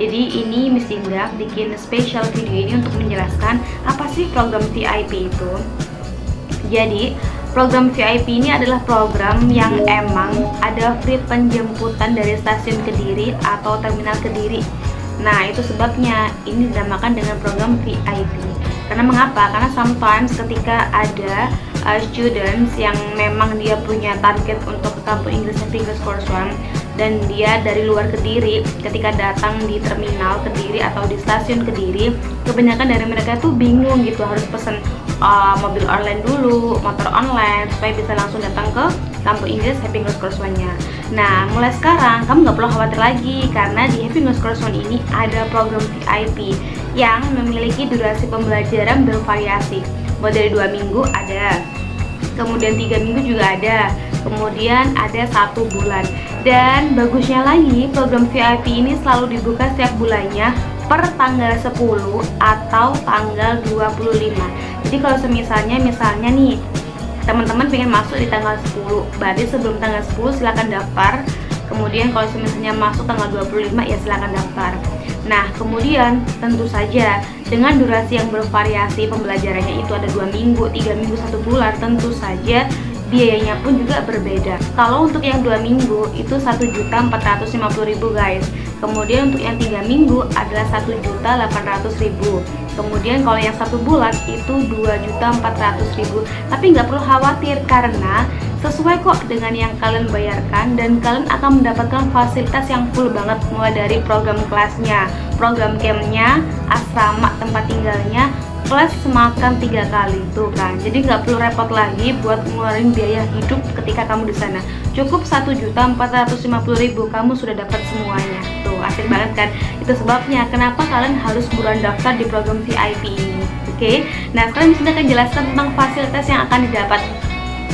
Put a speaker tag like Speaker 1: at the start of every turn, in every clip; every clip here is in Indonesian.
Speaker 1: Jadi ini Miss Dinda bikin special video ini untuk menjelaskan apa sih program VIP itu. Jadi program VIP ini adalah program yang emang ada free penjemputan dari stasiun Kediri atau terminal Kediri. Nah itu sebabnya ini dinamakan dengan program VIP. Karena mengapa? Karena sometimes ketika ada uh, students yang memang dia punya target untuk ke kampus Inggris English Course One dan dia dari luar Kediri. Ketika datang di terminal Kediri atau di stasiun Kediri kebanyakan dari mereka tuh bingung gitu harus pesen uh, mobil online dulu motor online supaya bisa langsung datang ke kampus Inggris Happy English Course One nya nah mulai sekarang kamu nggak perlu khawatir lagi karena di Happy English Course One ini ada program VIP yang memiliki durasi pembelajaran bervariasi. Mulai dari dua minggu ada kemudian tiga minggu juga ada kemudian ada satu bulan dan bagusnya lagi program VIP ini selalu dibuka setiap bulannya per tanggal 10 atau tanggal 25 jadi kalau semisalnya misalnya nih teman-teman pengen masuk di tanggal 10 berarti sebelum tanggal 10 silahkan daftar. Kemudian kalau misalnya masuk tanggal 25 ya silahkan daftar. Nah kemudian tentu saja dengan durasi yang bervariasi pembelajarannya itu ada dua minggu, tiga minggu, satu bulan tentu saja biayanya pun juga berbeda. Kalau untuk yang dua minggu itu satu juta empat ratus lima puluh ribu guys. Kemudian untuk yang tiga minggu adalah satu juta delapan ratus ribu. Kemudian kalau yang satu bulan itu dua juta empat ratus ribu. Tapi nggak perlu khawatir karena sesuai kok dengan yang kalian bayarkan dan kalian akan mendapatkan fasilitas yang full banget mulai dari program kelasnya, program campnya, asrama tempat tinggalnya, plus semakan tiga kali tuh kan. Jadi nggak perlu repot lagi buat ngeluarin biaya hidup ketika kamu di sana. Cukup satu juta empat ratus lima puluh ribu kamu sudah dapat semuanya. Tuh asik banget kan? Itu sebabnya kenapa kalian harus buruan daftar di program VIP ini oke? Okay? nah sekarang Miss akan jelaskan tentang fasilitas yang akan didapat.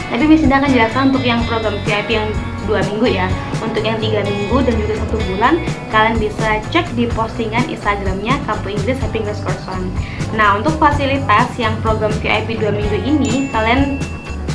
Speaker 1: Tapi Miss akan jelaskan untuk yang program VIP yang dua minggu ya. Untuk yang tiga minggu dan juga satu bulan kalian bisa cek di postingan instagramnya Kampus Inggris Happy English Course One nah untuk fasilitas yang program VIP dua minggu ini kalian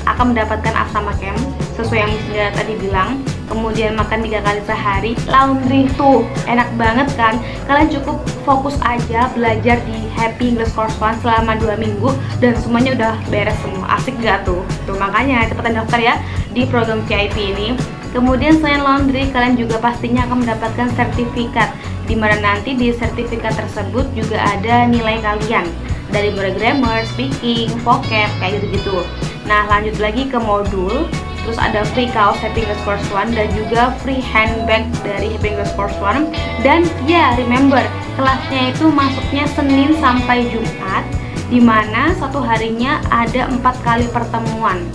Speaker 1: akan mendapatkan asrama camp sesuai yang Miss tadi bilang. Kemudian makan tiga kali sehari laundry tuh. Enak banget kan? Kalian cukup fokus aja belajar di Happy English Course One selama dua minggu dan semuanya udah beres semua. Asik gak tuh? Tuh makanya cepetan daftar ya di program VIP ini Kemudian selain laundry, kalian juga pastinya akan mendapatkan sertifikat di mana nanti di sertifikat tersebut juga ada nilai kalian. Dari mulai grammar, speaking, vocab, kayak gitu-gitu. Nah, lanjut lagi ke modul. Terus ada free kaos English Course One dan juga free handbag dari Happy Course One. Dan ya remember kelasnya itu masuknya Senin sampai Jumat di mana satu harinya ada empat kali pertemuan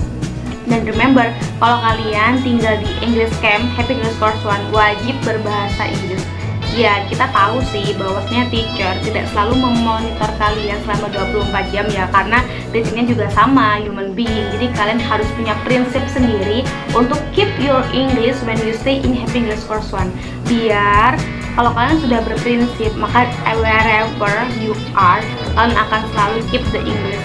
Speaker 1: dan remember, kalau kalian tinggal di English Camp Happy English Course One wajib berbahasa Inggris. Ya, kita tahu sih bahwasanya teacher tidak selalu memonitor kalian selama 24 jam ya karena basicnya juga sama human being. Jadi kalian harus punya prinsip sendiri untuk keep your English when you stay in Happy English Course One. Biar kalau kalian sudah berprinsip, maka wherever you are, kalian akan selalu keep the English.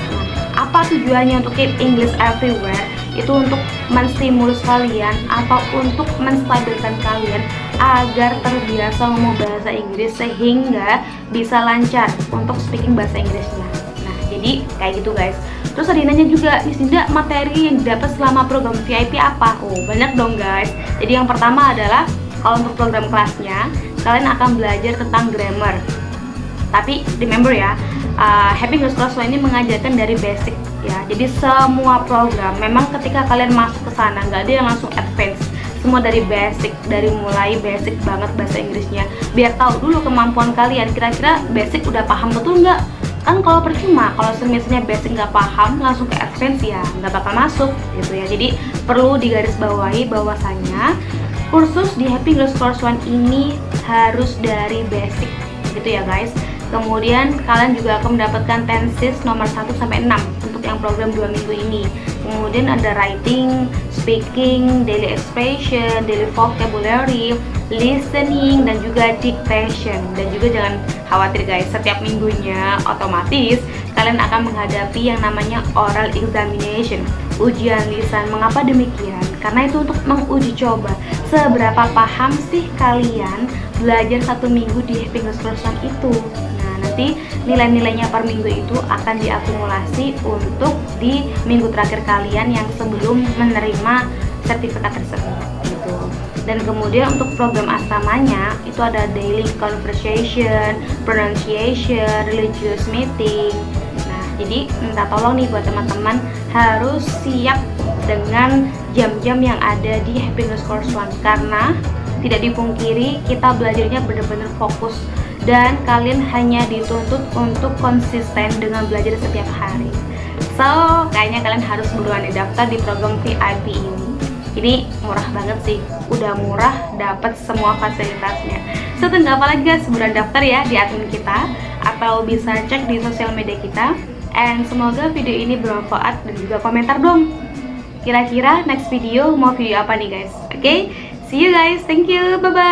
Speaker 1: Apa tujuannya untuk keep English everywhere? Itu untuk menstimulus kalian atau untuk menstabilkan kalian agar terbiasa ngomong bahasa Inggris sehingga bisa lancar untuk speaking bahasa Inggrisnya. Nah jadi kayak gitu guys. Terus ada nanya juga Miss Dinda materi yang didapat selama program VIP apa? oh banyak dong guys. Jadi yang pertama adalah kalau untuk program kelasnya kalian akan belajar tentang grammar. Tapi remember ya uh, Happy English Class ini mengajarkan dari basic ya. Jadi semua program memang ketika kalian masuk ke sana nggak ada yang langsung advance. Semua dari basic dari mulai basic banget bahasa Inggrisnya. Biar tahu dulu kemampuan kalian kira-kira basic udah paham betul nggak? Kan kalau percuma kalau misalnya basic nggak paham langsung ke advance ya nggak bakal masuk gitu ya. Jadi perlu digarisbawahi bahwasanya kursus di Happy English Course One ini harus dari basic gitu ya guys kemudian kalian juga akan mendapatkan tenses nomor 1 sampai 6 yang program dua minggu ini kemudian ada writing, speaking, daily expression, daily vocabulary, listening, dan juga dictation dan juga jangan khawatir guys setiap minggunya otomatis kalian akan menghadapi yang namanya oral examination ujian lisan. Mengapa demikian? Karena itu untuk menguji coba seberapa paham sih kalian belajar satu minggu di Happy Cross itu. Nah, nanti nilai-nilainya per minggu itu akan diakumulasi untuk di minggu terakhir kalian yang sebelum menerima sertifikat tersebut gitu. Dan kemudian untuk program asramanya itu ada daily conversation, pronunciation, religious meeting, jadi minta tolong nih buat teman-teman harus siap dengan jam-jam yang ada di Happiness Course One karena tidak dipungkiri kita belajarnya benar-benar fokus dan kalian hanya dituntut untuk konsisten dengan belajar setiap hari. So kayaknya kalian harus buruan daftar di program VIP ini. Ini murah banget sih. Udah murah dapat semua fasilitasnya. So tunggu apa lagi guys? Buruan daftar ya di admin kita atau bisa cek di sosial media kita. And semoga video ini bermanfaat dan juga komentar dong. Kira-kira next video mau video apa nih guys? Oke? Okay? see you guys. Thank you. Bye bye